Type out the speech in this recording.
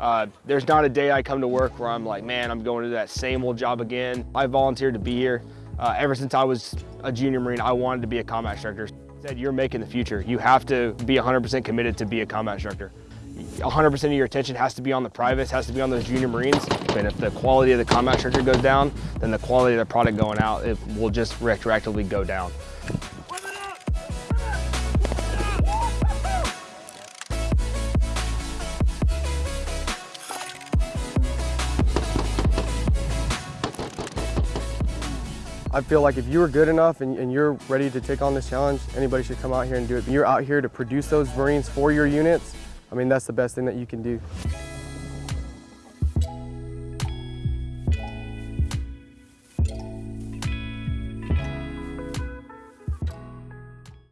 Uh, there's not a day I come to work where I'm like, man, I'm going to do that same old job again. I volunteered to be here. Uh, ever since I was a junior Marine, I wanted to be a combat instructor. Said you're making the future. You have to be 100% committed to be a combat instructor. 100% of your attention has to be on the privates, has to be on those junior Marines. And if the quality of the combat instructor goes down, then the quality of the product going out, it will just retroactively go down. I feel like if you are good enough and, and, you're ready to take on this challenge, anybody should come out here and do it. You're out here to produce those Marines for your units. I mean, that's the best thing that you can do.